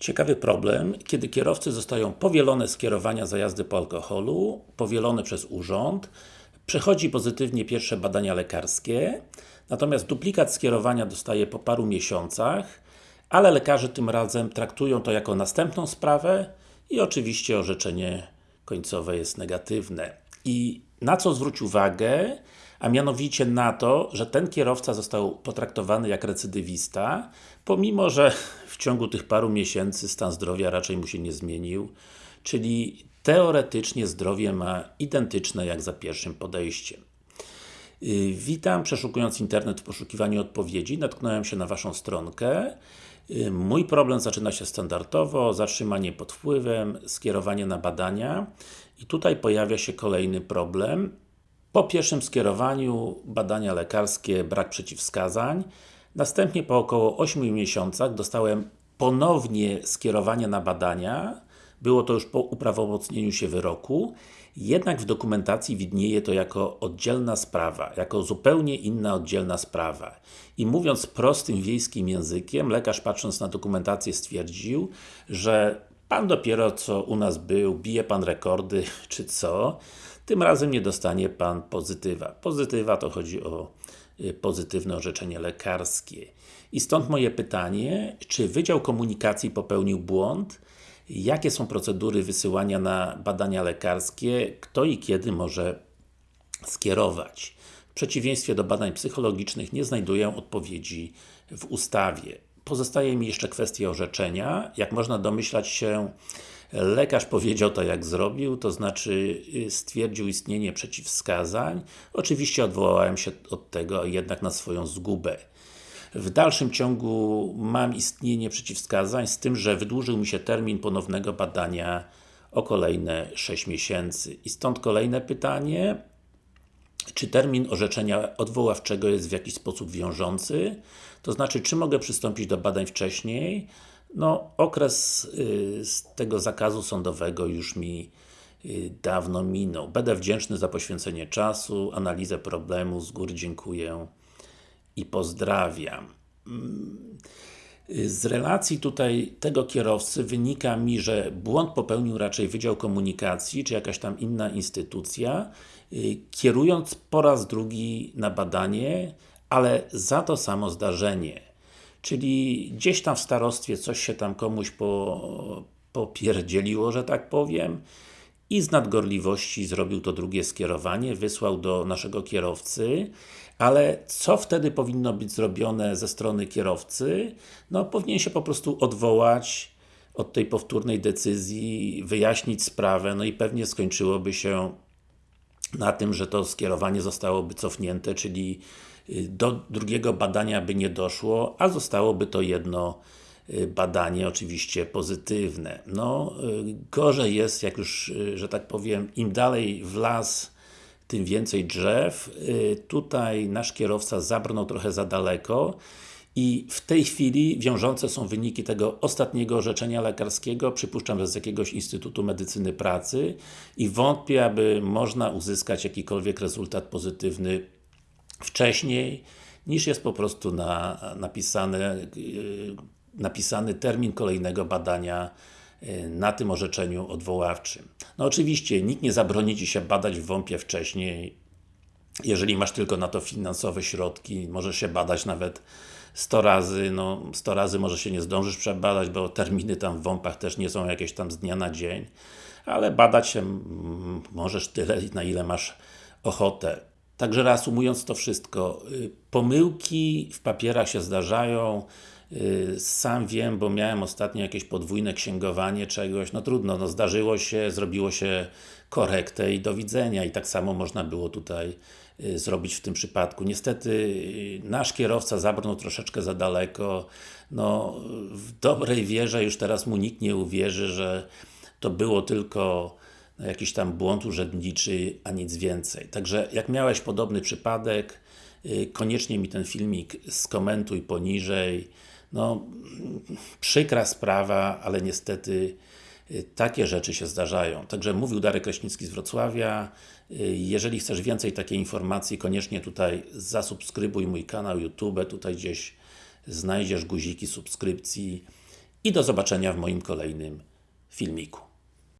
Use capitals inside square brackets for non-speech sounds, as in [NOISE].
Ciekawy problem, kiedy kierowcy zostają powielone skierowania za jazdy po alkoholu, powielone przez urząd, przechodzi pozytywnie pierwsze badania lekarskie, natomiast duplikat skierowania dostaje po paru miesiącach, ale lekarze tym razem traktują to jako następną sprawę i oczywiście orzeczenie końcowe jest negatywne. I na co zwróć uwagę, a mianowicie na to, że ten kierowca został potraktowany jak recydywista, pomimo, że w ciągu tych paru miesięcy stan zdrowia raczej mu się nie zmienił, czyli teoretycznie zdrowie ma identyczne jak za pierwszym podejściem. Yy, witam, przeszukując internet w poszukiwaniu odpowiedzi, natknąłem się na Waszą stronkę. Mój problem zaczyna się standardowo, zatrzymanie pod wpływem, skierowanie na badania i tutaj pojawia się kolejny problem. Po pierwszym skierowaniu badania lekarskie, brak przeciwwskazań. Następnie po około 8 miesiącach dostałem ponownie skierowanie na badania. Było to już po uprawomocnieniu się wyroku. Jednak w dokumentacji widnieje to jako oddzielna sprawa, jako zupełnie inna oddzielna sprawa. I mówiąc prostym wiejskim językiem, lekarz patrząc na dokumentację stwierdził, że Pan dopiero co u nas był, bije Pan rekordy, [LAUGHS] czy co, tym razem nie dostanie Pan pozytywa. Pozytywa to chodzi o y, pozytywne orzeczenie lekarskie. I stąd moje pytanie, czy Wydział Komunikacji popełnił błąd? Jakie są procedury wysyłania na badania lekarskie? Kto i kiedy może skierować? W przeciwieństwie do badań psychologicznych nie znajduję odpowiedzi w ustawie. Pozostaje mi jeszcze kwestia orzeczenia. Jak można domyślać się, lekarz powiedział to jak zrobił, to znaczy y, stwierdził istnienie przeciwwskazań. Oczywiście odwołałem się od tego jednak na swoją zgubę. W dalszym ciągu mam istnienie przeciwwskazań, z tym, że wydłużył mi się termin ponownego badania o kolejne 6 miesięcy. I stąd kolejne pytanie, czy termin orzeczenia odwoławczego jest w jakiś sposób wiążący? To znaczy, czy mogę przystąpić do badań wcześniej? No, okres y, z tego zakazu sądowego już mi y, dawno minął. Będę wdzięczny za poświęcenie czasu, analizę problemu, z góry dziękuję i pozdrawiam. Y, z relacji tutaj tego kierowcy wynika mi, że błąd popełnił raczej Wydział Komunikacji, czy jakaś tam inna instytucja, kierując po raz drugi na badanie, ale za to samo zdarzenie. Czyli gdzieś tam w starostwie coś się tam komuś po, popierdzieliło, że tak powiem i z nadgorliwości zrobił to drugie skierowanie, wysłał do naszego kierowcy, ale co wtedy powinno być zrobione ze strony kierowcy? No, powinien się po prostu odwołać od tej powtórnej decyzji, wyjaśnić sprawę, no i pewnie skończyłoby się na tym, że to skierowanie zostałoby cofnięte, czyli y, do drugiego badania by nie doszło, a zostałoby to jedno badanie oczywiście pozytywne. No, y, gorzej jest, jak już, że tak powiem, im dalej w las, tym więcej drzew. Tutaj nasz kierowca zabrnął trochę za daleko i w tej chwili wiążące są wyniki tego ostatniego orzeczenia lekarskiego, przypuszczam, że z jakiegoś Instytutu Medycyny Pracy i wątpię, aby można uzyskać jakikolwiek rezultat pozytywny wcześniej, niż jest po prostu na, napisane, napisany termin kolejnego badania yy, na tym orzeczeniu odwoławczym. No oczywiście, nikt nie zabroni Ci się badać w WOMP-ie wcześniej, jeżeli masz tylko na to finansowe środki, możesz się badać nawet 100 razy, no 100 razy może się nie zdążysz przebadać, bo terminy tam w WOMP-ach też nie są jakieś tam z dnia na dzień, ale badać się możesz tyle, na ile masz ochotę. Także reasumując to wszystko, y, pomyłki w papierach się zdarzają, y, sam wiem, bo miałem ostatnio jakieś podwójne księgowanie czegoś, no trudno, no zdarzyło się, zrobiło się korektę i do widzenia i tak samo można było tutaj y, zrobić w tym przypadku. Niestety nasz kierowca zabrnął troszeczkę za daleko, no w dobrej wierze już teraz mu nikt nie uwierzy, że to było tylko no, jakiś tam błąd urzędniczy, a nic więcej. Także jak miałeś podobny przypadek, y, koniecznie mi ten filmik skomentuj poniżej. No, przykra sprawa, ale niestety y, takie rzeczy się zdarzają. Także mówił Darek Kraśnicki z Wrocławia. Y, jeżeli chcesz więcej takiej informacji, koniecznie tutaj zasubskrybuj mój kanał YouTube, tutaj gdzieś znajdziesz guziki subskrypcji i do zobaczenia w moim kolejnym filmiku.